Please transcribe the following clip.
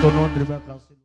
Satu de terima.